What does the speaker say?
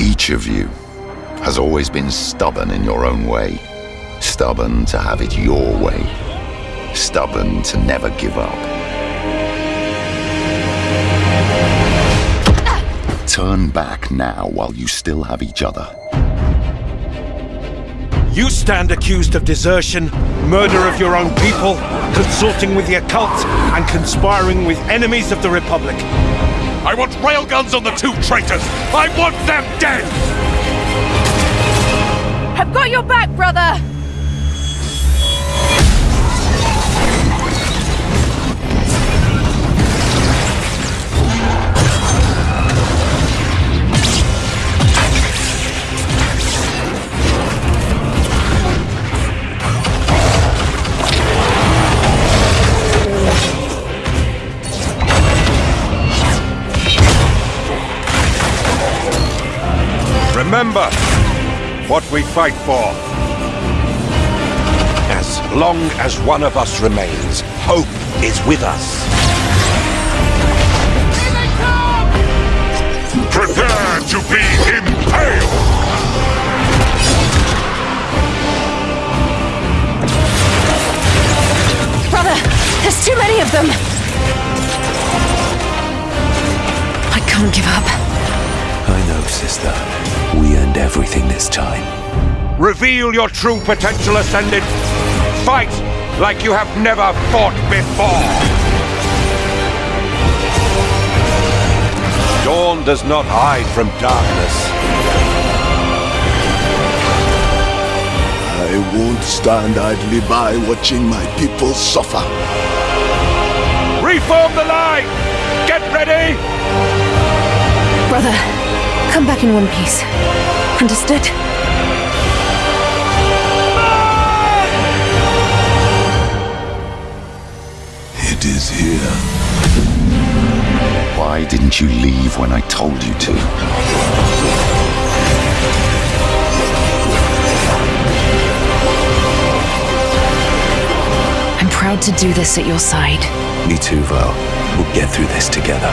Each of you has always been stubborn in your own way. Stubborn to have it your way. Stubborn to never give up. Turn back now while you still have each other. You stand accused of desertion, murder of your own people, consorting with the occult, and conspiring with enemies of the Republic. I want railguns on the two traitors! I want them dead! I've got your back, brother! Remember what we fight for. As long as one of us remains, hope is with us. Prepare to be impaled! Brother, there's too many of them! I can't give up. I know, sister. We earned everything this time. Reveal your true potential, Ascended! Fight like you have never fought before! Dawn does not hide from darkness. I won't stand idly by watching my people suffer. Reform the line! Get ready! Brother, come back in one piece. Understood? It is here. Why didn't you leave when I told you to? I'm proud to do this at your side. Me too, Val. We'll get through this together.